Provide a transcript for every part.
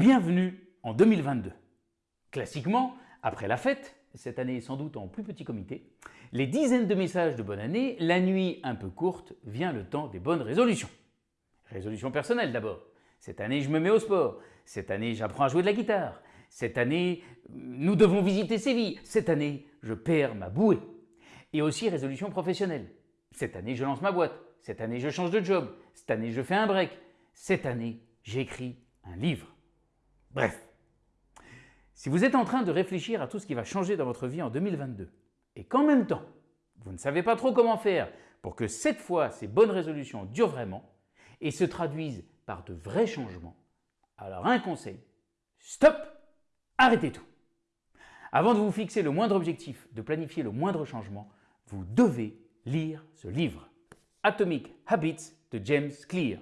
Bienvenue en 2022. Classiquement, après la fête, cette année sans doute en plus petit comité, les dizaines de messages de bonne année, la nuit un peu courte, vient le temps des bonnes résolutions. Résolution personnelle d'abord. Cette année, je me mets au sport. Cette année, j'apprends à jouer de la guitare. Cette année, nous devons visiter Séville. Cette année, je perds ma bouée. Et aussi résolution professionnelle. Cette année, je lance ma boîte. Cette année, je change de job. Cette année, je fais un break. Cette année, j'écris un livre. Bref, si vous êtes en train de réfléchir à tout ce qui va changer dans votre vie en 2022 et qu'en même temps, vous ne savez pas trop comment faire pour que cette fois ces bonnes résolutions durent vraiment et se traduisent par de vrais changements, alors un conseil, stop, arrêtez tout. Avant de vous fixer le moindre objectif, de planifier le moindre changement, vous devez lire ce livre, Atomic Habits de James Clear.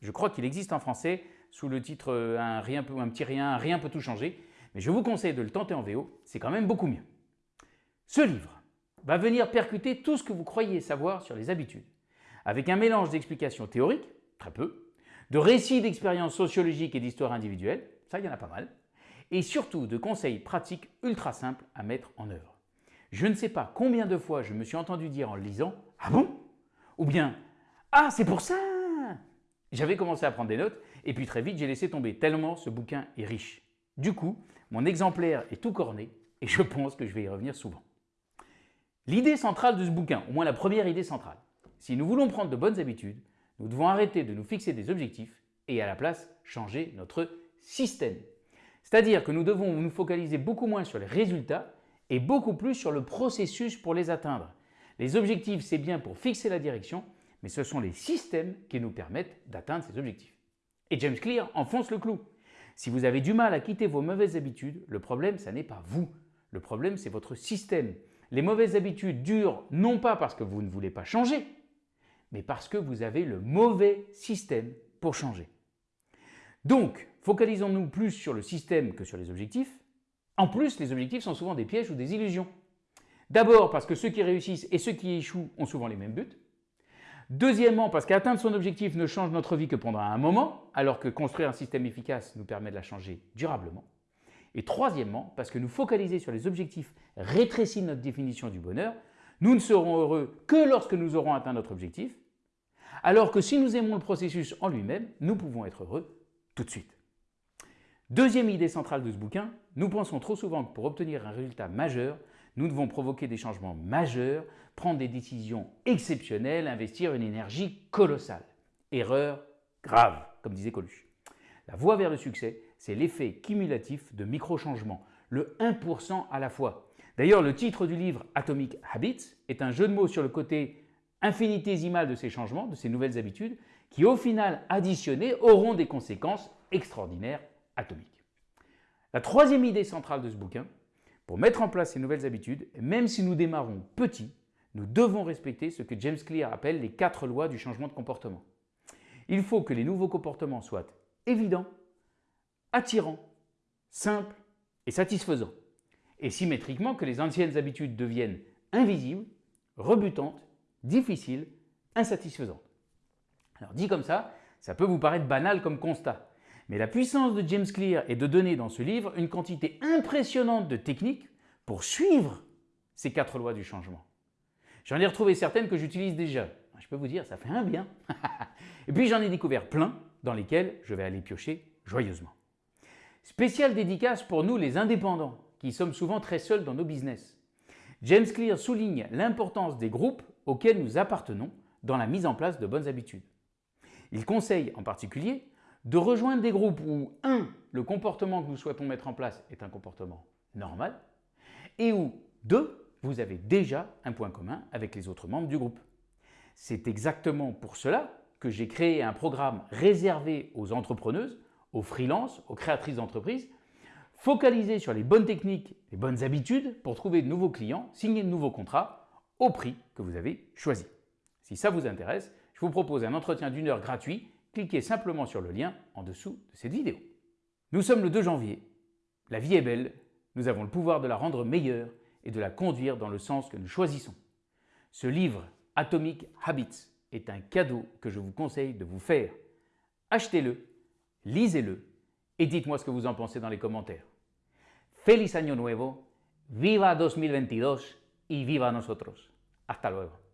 Je crois qu'il existe en français, sous le titre euh, un, rien un petit rien, rien peut tout changer, mais je vous conseille de le tenter en VO, c'est quand même beaucoup mieux. Ce livre va venir percuter tout ce que vous croyez savoir sur les habitudes, avec un mélange d'explications théoriques, très peu, de récits d'expériences sociologiques et d'histoires individuelles, ça il y en a pas mal, et surtout de conseils pratiques ultra simples à mettre en œuvre. Je ne sais pas combien de fois je me suis entendu dire en le lisant « Ah bon ?» ou bien « Ah c'est pour ça !» J'avais commencé à prendre des notes et puis très vite j'ai laissé tomber tellement ce bouquin est riche. Du coup, mon exemplaire est tout corné et je pense que je vais y revenir souvent. L'idée centrale de ce bouquin, au moins la première idée centrale, si nous voulons prendre de bonnes habitudes, nous devons arrêter de nous fixer des objectifs et à la place changer notre système. C'est-à-dire que nous devons nous focaliser beaucoup moins sur les résultats et beaucoup plus sur le processus pour les atteindre. Les objectifs, c'est bien pour fixer la direction, mais ce sont les systèmes qui nous permettent d'atteindre ces objectifs. Et James Clear enfonce le clou. Si vous avez du mal à quitter vos mauvaises habitudes, le problème, ce n'est pas vous. Le problème, c'est votre système. Les mauvaises habitudes durent non pas parce que vous ne voulez pas changer, mais parce que vous avez le mauvais système pour changer. Donc, focalisons-nous plus sur le système que sur les objectifs. En plus, les objectifs sont souvent des pièges ou des illusions. D'abord parce que ceux qui réussissent et ceux qui échouent ont souvent les mêmes buts. Deuxièmement, parce qu'atteindre son objectif ne change notre vie que pendant un moment, alors que construire un système efficace nous permet de la changer durablement. Et troisièmement, parce que nous focaliser sur les objectifs rétrécit notre définition du bonheur, nous ne serons heureux que lorsque nous aurons atteint notre objectif, alors que si nous aimons le processus en lui-même, nous pouvons être heureux tout de suite. Deuxième idée centrale de ce bouquin, nous pensons trop souvent que pour obtenir un résultat majeur, nous devons provoquer des changements majeurs, prendre des décisions exceptionnelles, investir une énergie colossale. Erreur grave, comme disait Coluche. La voie vers le succès, c'est l'effet cumulatif de micro-changements, le 1% à la fois. D'ailleurs, le titre du livre Atomic Habits est un jeu de mots sur le côté infinitésimal de ces changements, de ces nouvelles habitudes, qui au final additionnés auront des conséquences extraordinaires atomiques. La troisième idée centrale de ce bouquin, pour mettre en place ces nouvelles habitudes, même si nous démarrons petits, nous devons respecter ce que James Clear appelle les quatre lois du changement de comportement. Il faut que les nouveaux comportements soient évidents, attirants, simples et satisfaisants, et symétriquement que les anciennes habitudes deviennent invisibles, rebutantes, difficiles, insatisfaisantes. Alors dit comme ça, ça peut vous paraître banal comme constat, mais la puissance de James Clear est de donner dans ce livre une quantité impressionnante de techniques pour suivre ces quatre lois du changement. J'en ai retrouvé certaines que j'utilise déjà. Je peux vous dire, ça fait un bien. Et puis j'en ai découvert plein dans lesquels je vais aller piocher joyeusement. Spéciale dédicace pour nous les indépendants, qui sommes souvent très seuls dans nos business. James Clear souligne l'importance des groupes auxquels nous appartenons dans la mise en place de bonnes habitudes. Il conseille en particulier de rejoindre des groupes où 1. le comportement que nous souhaitons mettre en place est un comportement normal et où 2. vous avez déjà un point commun avec les autres membres du groupe. C'est exactement pour cela que j'ai créé un programme réservé aux entrepreneuses, aux freelances, aux créatrices d'entreprises, focalisé sur les bonnes techniques, les bonnes habitudes pour trouver de nouveaux clients, signer de nouveaux contrats au prix que vous avez choisi. Si ça vous intéresse, je vous propose un entretien d'une heure gratuit cliquez simplement sur le lien en dessous de cette vidéo. Nous sommes le 2 janvier. La vie est belle, nous avons le pouvoir de la rendre meilleure et de la conduire dans le sens que nous choisissons. Ce livre, Atomic Habits, est un cadeau que je vous conseille de vous faire. Achetez-le, lisez-le et dites-moi ce que vous en pensez dans les commentaires. Feliz Año Nuevo, viva 2022 y viva nosotros. Hasta luego.